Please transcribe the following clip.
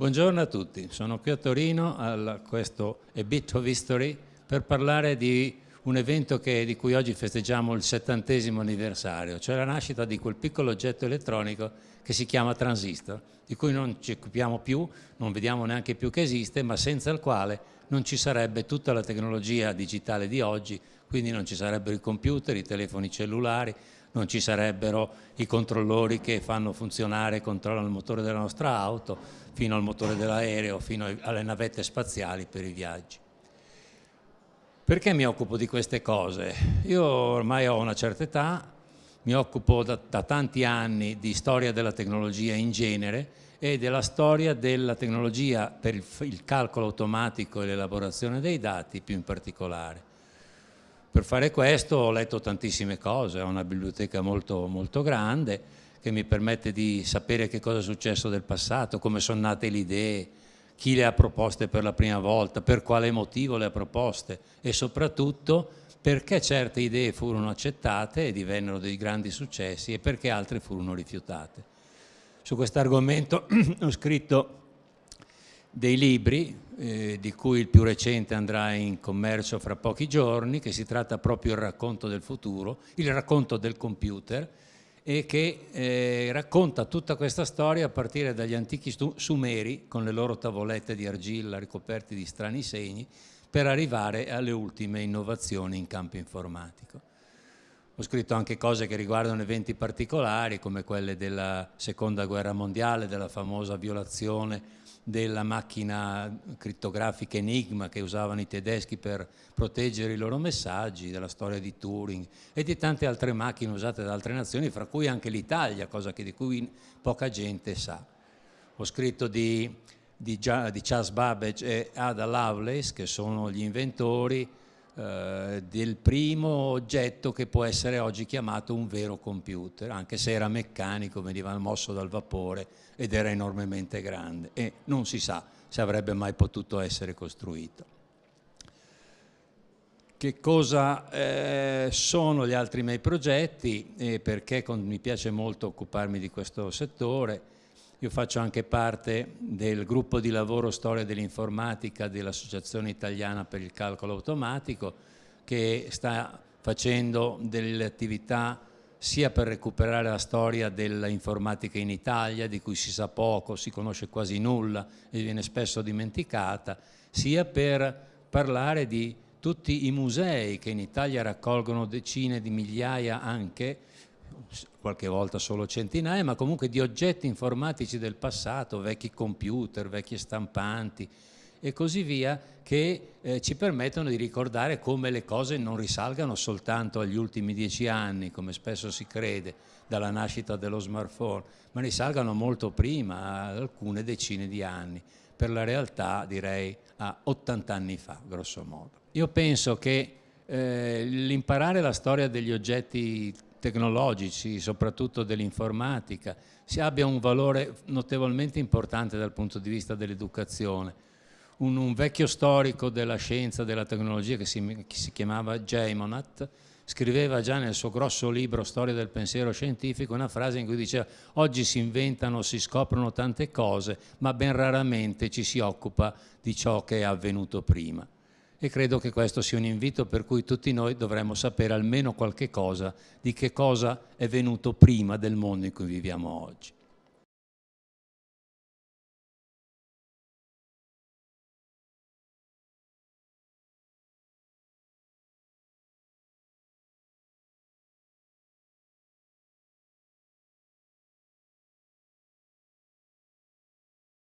Buongiorno a tutti, sono qui a Torino a questo A Bit of History per parlare di un evento che, di cui oggi festeggiamo il settantesimo anniversario, cioè la nascita di quel piccolo oggetto elettronico che si chiama transistor, di cui non ci occupiamo più, non vediamo neanche più che esiste, ma senza il quale non ci sarebbe tutta la tecnologia digitale di oggi, quindi non ci sarebbero i computer, i telefoni cellulari, non ci sarebbero i controllori che fanno funzionare e controllano il motore della nostra auto, fino al motore dell'aereo, fino alle navette spaziali per i viaggi. Perché mi occupo di queste cose? Io ormai ho una certa età, mi occupo da, da tanti anni di storia della tecnologia in genere e della storia della tecnologia per il, il calcolo automatico e l'elaborazione dei dati più in particolare. Per fare questo ho letto tantissime cose, ho una biblioteca molto, molto grande che mi permette di sapere che cosa è successo nel passato, come sono nate le idee, chi le ha proposte per la prima volta, per quale motivo le ha proposte e soprattutto perché certe idee furono accettate e divennero dei grandi successi e perché altre furono rifiutate. Su questo argomento ho scritto dei libri, eh, di cui il più recente andrà in commercio fra pochi giorni, che si tratta proprio del racconto del futuro, il racconto del computer, e che eh, racconta tutta questa storia a partire dagli antichi sumeri, con le loro tavolette di argilla ricoperti di strani segni, per arrivare alle ultime innovazioni in campo informatico. Ho scritto anche cose che riguardano eventi particolari, come quelle della seconda guerra mondiale, della famosa violazione della macchina crittografica Enigma che usavano i tedeschi per proteggere i loro messaggi, della storia di Turing e di tante altre macchine usate da altre nazioni, fra cui anche l'Italia, cosa di cui poca gente sa. Ho scritto di, di, di Charles Babbage e Ada Lovelace, che sono gli inventori eh, del primo oggetto che può essere oggi chiamato un vero computer, anche se era meccanico, veniva mosso dal vapore ed era enormemente grande e non si sa se avrebbe mai potuto essere costruito. Che cosa eh, sono gli altri miei progetti e perché con, mi piace molto occuparmi di questo settore? Io faccio anche parte del gruppo di lavoro Storia dell'informatica dell'Associazione Italiana per il Calcolo Automatico che sta facendo delle attività sia per recuperare la storia dell'informatica in Italia, di cui si sa poco, si conosce quasi nulla e viene spesso dimenticata, sia per parlare di tutti i musei che in Italia raccolgono decine di migliaia anche qualche volta solo centinaia, ma comunque di oggetti informatici del passato, vecchi computer, vecchie stampanti e così via, che eh, ci permettono di ricordare come le cose non risalgano soltanto agli ultimi dieci anni, come spesso si crede, dalla nascita dello smartphone, ma risalgano molto prima, ad alcune decine di anni, per la realtà direi a 80 anni fa, grosso modo. Io penso che eh, l'imparare la storia degli oggetti tecnologici, soprattutto dell'informatica, si abbia un valore notevolmente importante dal punto di vista dell'educazione. Un, un, vecchio storico della scienza, della tecnologia che si, che si chiamava J. Monat, scriveva già nel suo grosso libro Storia del pensiero scientifico una frase in cui diceva oggi si inventano, si scoprono tante cose, ma ben raramente ci si occupa di ciò che è avvenuto prima e credo che questo sia un invito per cui tutti noi dovremmo sapere almeno qualche cosa di che cosa è venuto prima del mondo in cui viviamo oggi.